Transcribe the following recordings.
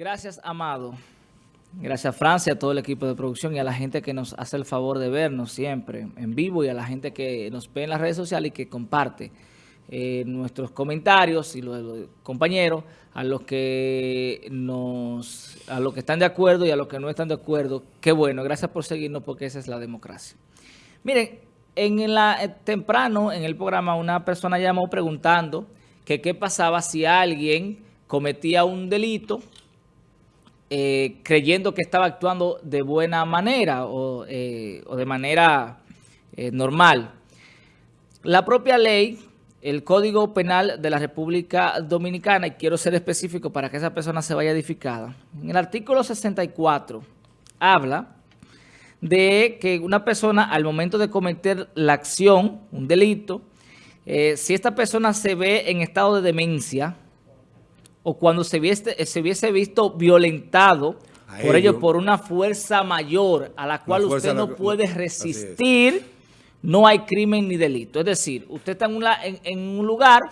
Gracias, Amado. Gracias, Francia, a todo el equipo de producción y a la gente que nos hace el favor de vernos siempre en vivo y a la gente que nos ve en las redes sociales y que comparte eh, nuestros comentarios y los, los, compañeros a los que nos a los que están de acuerdo y a los que no están de acuerdo. Qué bueno, gracias por seguirnos porque esa es la democracia. Miren, en la, eh, temprano en el programa una persona llamó preguntando que qué pasaba si alguien cometía un delito eh, creyendo que estaba actuando de buena manera o, eh, de manera eh, normal. La propia ley, el Código Penal de la República Dominicana, y quiero ser específico para que esa persona se vaya edificada, en el artículo 64 habla de que una persona al momento de cometer la acción, un delito, si esta persona se ve en estado de demencia, o cuando se hubiese, se hubiese visto violentado a por ello. por una fuerza mayor a la cual usted no la, puede resistir, no hay crimen ni delito. Es decir, usted está en, una, en, en un lugar,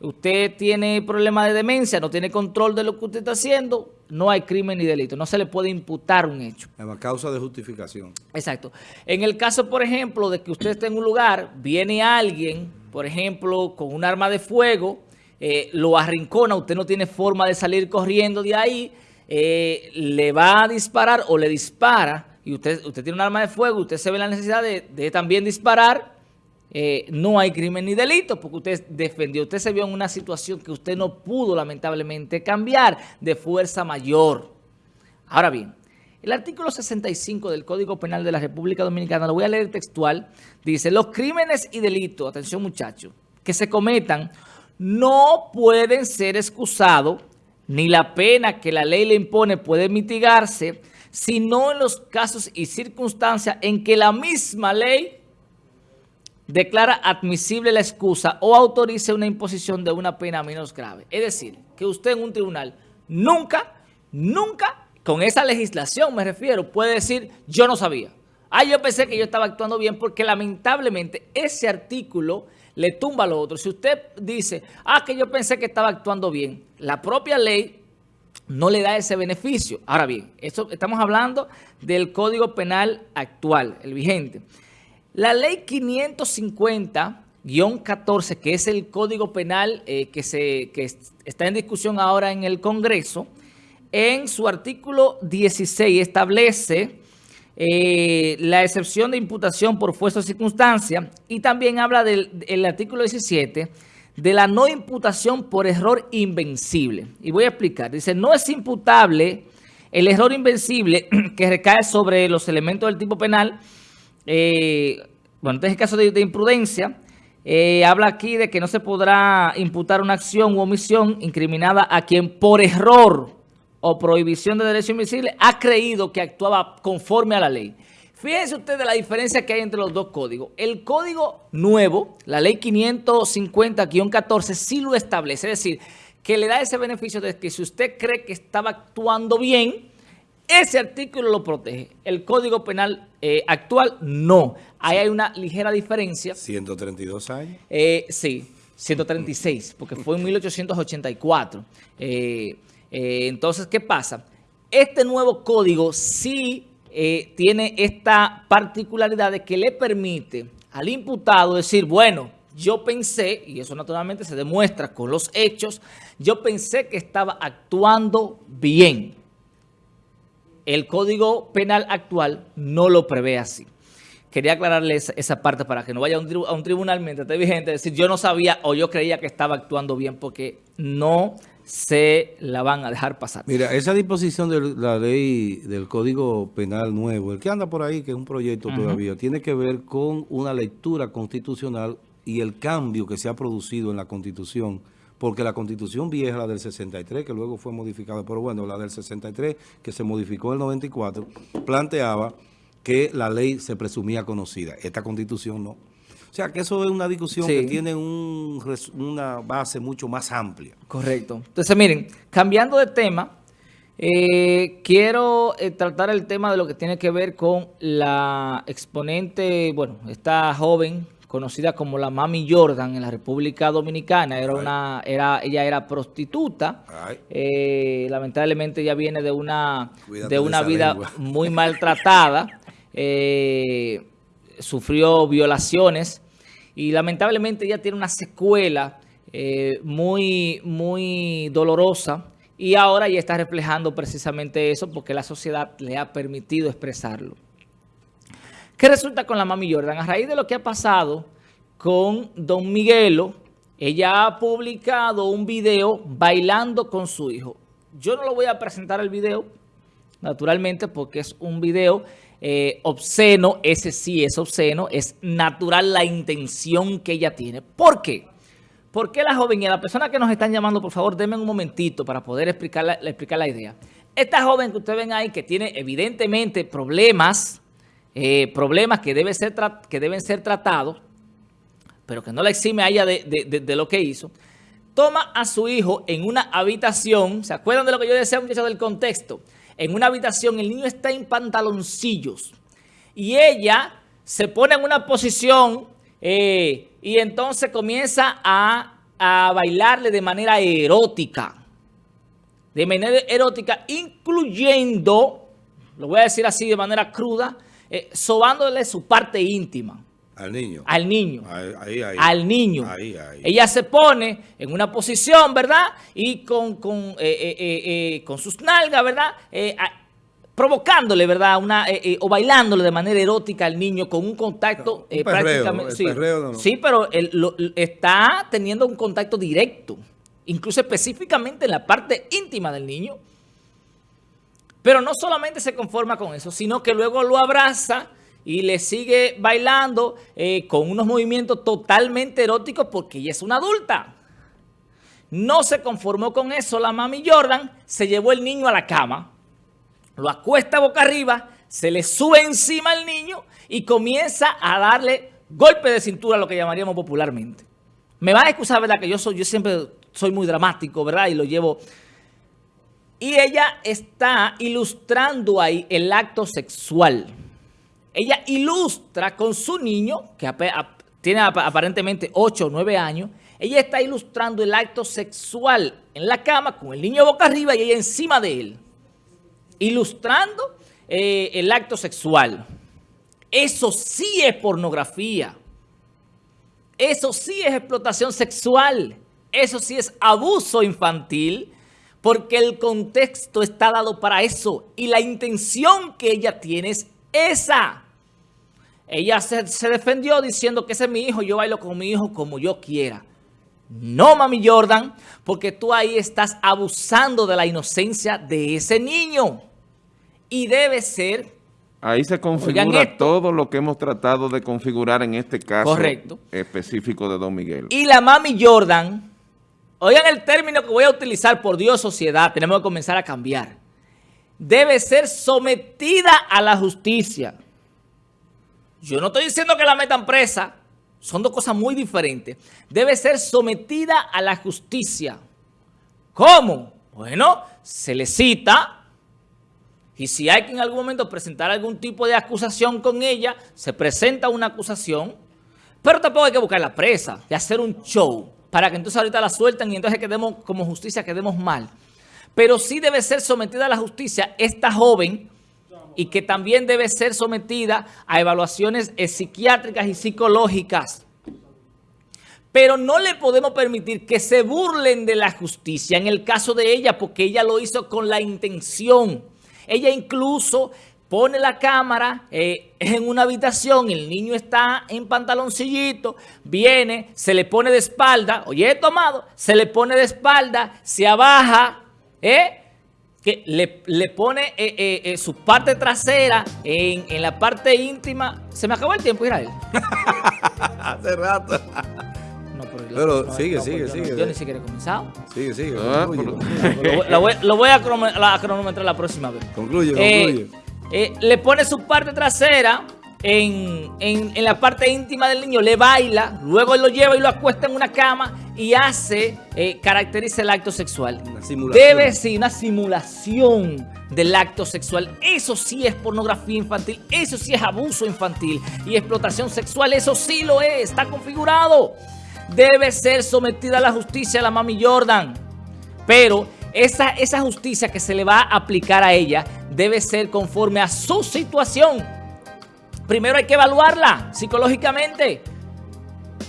usted tiene problemas de demencia, no tiene control de lo que usted está haciendo, no hay crimen ni delito. No se le puede imputar un hecho. La causa de justificación. Exacto. En el caso, por ejemplo, de que usted esté en un lugar, viene alguien, por ejemplo, con un arma de fuego, eh, lo arrincona, usted no tiene forma de salir corriendo de ahí, eh, le va a disparar o le dispara, y usted, usted tiene un arma de fuego, usted se ve la necesidad de, también disparar, eh, no hay crimen ni delito porque usted defendió, usted se vio en una situación que usted no pudo lamentablemente cambiar de fuerza mayor. Ahora bien, el artículo 65 del Código Penal de la República Dominicana, lo voy a leer textual, dice, los crímenes y delitos, atención muchachos, que se cometan no pueden ser excusados, ni la pena que la ley le impone puede mitigarse, sino en los casos y circunstancias en que la misma ley declara admisible la excusa o autorice una imposición de una pena menos grave. Es decir, que usted en un tribunal nunca, nunca, con esa legislación me refiero, puede decir, yo no sabía. Ah, yo pensé que yo estaba actuando bien porque lamentablemente ese artículo le tumba lo otro. Si usted dice, ah, que yo pensé que estaba actuando bien, la propia ley no le da ese beneficio. Ahora bien, esto, estamos hablando del Código Penal actual, el vigente. La ley 550-14, que es el Código Penal eh, que, se, que está en discusión ahora en el Congreso, en su artículo 16 establece eh, la excepción de imputación por fuerza o circunstancia y también habla del el artículo 17 de la no imputación por error invencible. Y voy a explicar. Dice, no es imputable el error invencible que recae sobre los elementos del tipo penal. Eh, bueno, este es el caso de, de imprudencia. Eh, habla aquí de que no se podrá imputar una acción u omisión incriminada a quien por error o prohibición de derecho invisible ha creído que actuaba conforme a la ley. Fíjense ustedes la diferencia que hay entre los dos códigos. El código nuevo, la ley 550-14, sí lo establece. Es decir, que le da ese beneficio de que si usted cree que estaba actuando bien, ese artículo lo protege. El Código Penal eh, actual, no. Ahí hay una ligera diferencia. ¿132 años? Eh, sí, 136, porque fue en 1884. Eh, eh, entonces, ¿qué pasa? Este nuevo código sí eh, tiene esta particularidad de que le permite al imputado decir, bueno, yo pensé, y eso naturalmente se demuestra con los hechos, yo pensé que estaba actuando bien. El Código Penal actual no lo prevé así. Quería aclararles esa parte para que no vaya a un, a un tribunal mientras esté vigente, decir, yo no sabía o yo creía que estaba actuando bien, porque no se la van a dejar pasar. Mira, esa disposición de la ley del Código Penal nuevo, el que anda por ahí, que es un proyecto uh -huh. todavía, tiene que ver con una lectura constitucional y el cambio que se ha producido en la Constitución, porque la Constitución vieja, la del 63, que luego fue modificada, pero bueno, la del 63, que se modificó en el 94, planteaba que la ley se presumía conocida. Esta Constitución no. O sea, que eso es una discusión sí. que tiene un, una base mucho más amplia. Correcto. Entonces, miren, cambiando de tema, eh, quiero eh, tratar el tema de lo que tiene que ver con la exponente, bueno, esta joven conocida como la Mami Jordan en la República Dominicana. Era una, era, ella era prostituta. Eh, lamentablemente ella viene de una, de una vida muy maltratada. Eh, sufrió violaciones y lamentablemente ella tiene una secuela eh, muy, muy dolorosa y ahora ya está reflejando precisamente eso porque la sociedad le ha permitido expresarlo. ¿Qué resulta con la Mami Jordan? A raíz de lo que ha pasado con Don Miguelo, ella ha publicado un video bailando con su hijo. Yo no lo voy a presentar el video, naturalmente, porque es un video eh, obsceno. Ese sí es obsceno. Es natural la intención que ella tiene. ¿Por qué? ¿Por qué la joven y la persona que nos están llamando, por favor, denme un momentito para poder explicar la, explicar la idea? Esta joven que ustedes ven ahí, que tiene evidentemente problemas eh, problemas que, ser que deben ser tratados, pero que no la exime a ella de, lo que hizo, toma a su hijo en una habitación, ¿se acuerdan de lo que yo decía, muchachos, del contexto? En una habitación, el niño está en pantaloncillos y ella se pone en una posición eh, y entonces comienza a, a bailarle de manera erótica, de manera erótica, incluyendo, lo voy a decir así de manera cruda, eh, sobándole su parte íntima. Al niño. Al niño. Ahí, ahí, al niño. Ahí, Ella se pone en una posición, ¿verdad? Y con, con, eh, eh, con sus nalgas, ¿verdad? provocándole, ¿verdad? Una, o bailándole de manera erótica al niño con un contacto prácticamente... sí, sí, pero él está teniendo un contacto directo, incluso específicamente en la parte íntima del niño. Pero no solamente se conforma con eso, sino que luego lo abraza y le sigue bailando eh, con unos movimientos totalmente eróticos porque ella es una adulta. No se conformó con eso la mami Jordan, se llevó el niño a la cama, lo acuesta boca arriba, se le sube encima al niño y comienza a darle golpe de cintura, lo que llamaríamos popularmente. Me van a excusar, ¿verdad? Que yo, soy, yo siempre soy muy dramático, ¿verdad? Y lo llevo y ella está ilustrando ahí el acto sexual. Ella ilustra con su niño, que tiene aparentemente 8 o 9 años, ella está ilustrando el acto sexual en la cama con el niño boca arriba y ella encima de él. Ilustrando eh, el acto sexual. Eso sí es pornografía. Eso sí es explotación sexual. Eso sí es abuso infantil porque el contexto está dado para eso y la intención que ella tiene es esa. Ella se, defendió diciendo que ese es mi hijo, yo bailo con mi hijo como yo quiera. No, mami Jordan, porque tú ahí estás abusando de la inocencia de ese niño. Y debe ser... Ahí se configura todo lo que hemos tratado de configurar en este caso específico de Don Miguel. Y la mami Jordan Oigan el término que voy a utilizar, por Dios, sociedad, tenemos que comenzar a cambiar. Debe ser sometida a la justicia. Yo no estoy diciendo que la metan presa, son dos cosas muy diferentes. Debe ser sometida a la justicia. ¿Cómo? Bueno, se le cita y si hay que en algún momento presentar algún tipo de acusación con ella, se presenta una acusación, pero tampoco hay que buscar la presa y hacer un show para que entonces ahorita la suelten y entonces quedemos como justicia, quedemos mal. Pero sí debe ser sometida a la justicia esta joven y que también debe ser sometida a evaluaciones psiquiátricas y psicológicas. Pero no le podemos permitir que se burlen de la justicia en el caso de ella porque ella lo hizo con la intención. Ella incluso pone la cámara eh, en una habitación, el niño está en pantaloncillito, viene, se le pone de espalda, oye, tomado, se le pone de espalda, se abaja, ¿eh? que le, pone eh, su parte trasera en, la parte íntima. Se me acabó el tiempo, Israel. Hace rato. No, pero, sigue, sigue, sigue. Yo, ni siquiera he comenzado. Sigue, sigue. Ah, lo, voy, lo, voy, a cronometrar la próxima vez. Concluye, concluye. Eh, le pone su parte trasera en, la parte íntima del niño, le baila, luego lo lleva y lo acuesta en una cama y hace, eh, caracteriza el acto sexual. Una simulación. Debe ser una simulación del acto sexual. Eso sí es pornografía infantil, eso sí es abuso infantil y explotación sexual, eso sí lo es, está configurado. Debe ser sometida a la justicia la mami Jordan, pero esa, esa justicia que se le va a aplicar a ella debe ser conforme a su situación. Primero hay que evaluarla psicológicamente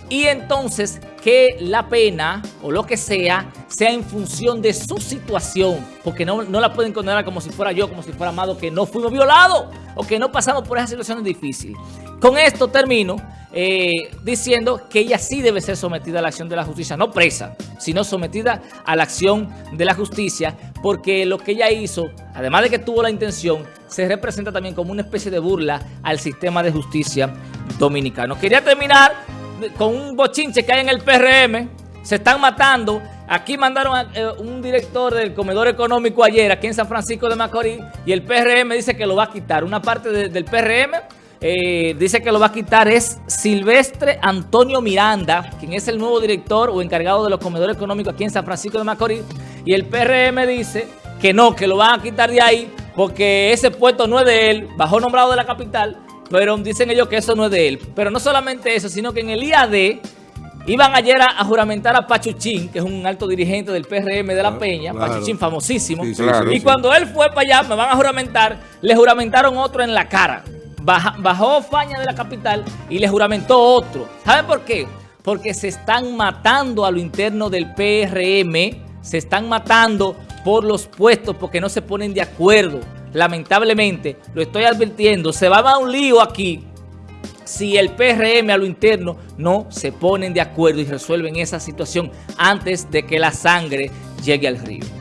y entonces que la pena o lo que sea, sea en función de su situación, porque no, no, la pueden condenar como si fuera yo, como si fuera Amado, que no fuimos violados o que no pasamos por esa situación difícil. Con esto termino eh, diciendo que ella sí debe ser sometida a la acción de la justicia, no presa, sino sometida a la acción de la justicia, porque lo que ella hizo, además de que tuvo la intención, se representa también como una especie de burla al sistema de justicia dominicano. Quería terminar con un bochinche que hay en el PRM, se están matando. Aquí mandaron a, eh, un director del comedor económico ayer, aquí en San Francisco de Macorís, y el PRM dice que lo va a quitar. Una parte del PRM eh, dice que lo va a quitar es Silvestre Antonio Miranda, quien es el nuevo director o encargado de los comedores económicos aquí en San Francisco de Macorís. Y el PRM dice que no, que lo van a quitar de ahí porque ese puesto no es de él, bajó nombrado de la capital, pero dicen ellos que eso no es de él. Pero no solamente eso, sino que en el IAD iban ayer a, juramentar a Pachuchín, que es un alto dirigente del PRM de La Peña, Pachuchín famosísimo. y cuando él fue para allá, me van a juramentar, le juramentaron otro en la cara. bajó Faña de la capital y le juramentó otro. ¿Saben por qué? Porque se están matando a lo interno del PRM, se están matando por los puestos porque no se ponen de acuerdo lamentablemente, lo estoy advirtiendo, se va a dar un lío aquí si el PRM a lo interno no se ponen de acuerdo y resuelven esa situación antes de que la sangre llegue al río.